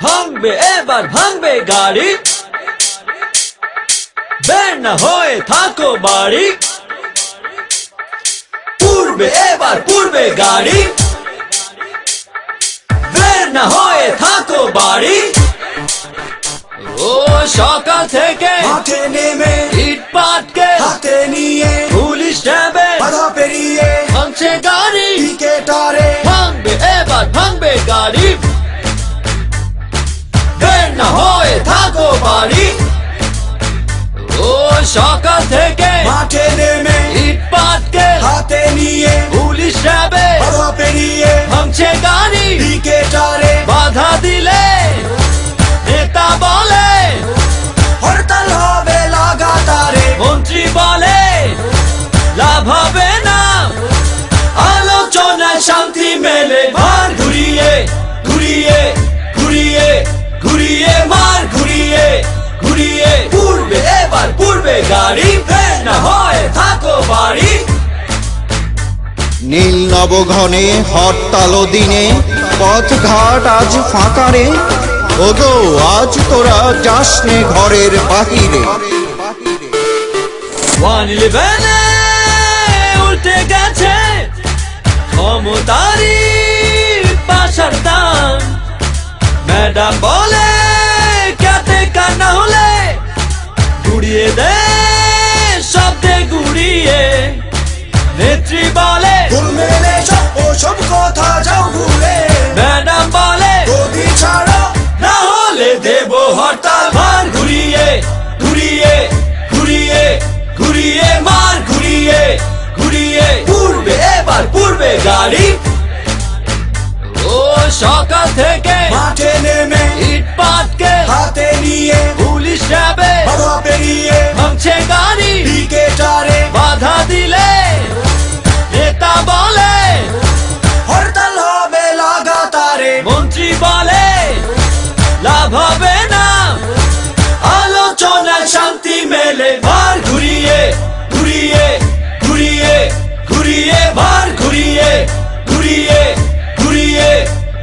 ভাঙবে, এবার ভাঙবে গাড়ি। বের না হয়ে থাকো বাড়ি। পূর্বে এবার পূর্বে গাড়ি। বের না হয়ে থাকো বাড়ি। ও সকাল থেকে মাঠে ভাঙছে গাড়ি। ক্রিকেটারে। বাধা দিলে নেতা বলে হরতাল হবে লাগাতারে। মন্ত্রী বলে লাভ হবে না। আলোচনায় শান্তি মেলে মার ঘুরিয়ে ঘুরিয়ে ঘুরিয়ে ঘুরিয়ে মার ঘুরিয়ে ঘুরিয়ে। পূর্বে এবার পূর্বে গাড়ি ফের না হয় থাকো বাড়ি। নীল নবঘনে হরতাল দিনে পথ ঘাট আজ ফাঁকারে। ওগো, আজ তোরা যাসনে ঘরের বাহিরে। উল্টে গেছে ক্ষমতারি পাশার দান। ম্যাডাম বলে কাতে কান্না হলে গুড়িয়ে দে শব্দে গুড়িয়ে। নেত্রী বলে গাড়ি। ও সকাল থেকে মাঠে নেমে ইট পাটকে হাতে নিয়ে পুলিশ যাবে বাধা পেরিয়ে ভাঙছে গাড়ি। ক্রিকেটারে বাধা দিলে নেতা বলে হরতাল হবে লাগাতারে। মন্ত্রী বলে লাভ হবে না। আলোচনায় শান্তি মেলে ভার ঘুরিয়ে ঘুরিয়ে ঘুরিয়ে ঘুরিয়ে ভার ঘুরিয়ে ঘুরিয়ে ঘুরিয়ে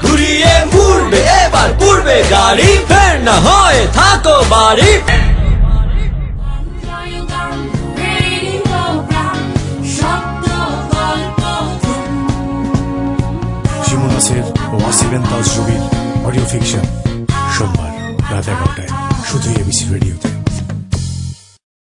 ঘুরিয়ে পূর্বে এবার পূর্বে গাড়ি, ফের না হয়, থাকো বাড়ি। সোমবার রাত এগারোটায় শুধু এবিসি রেডিওতে।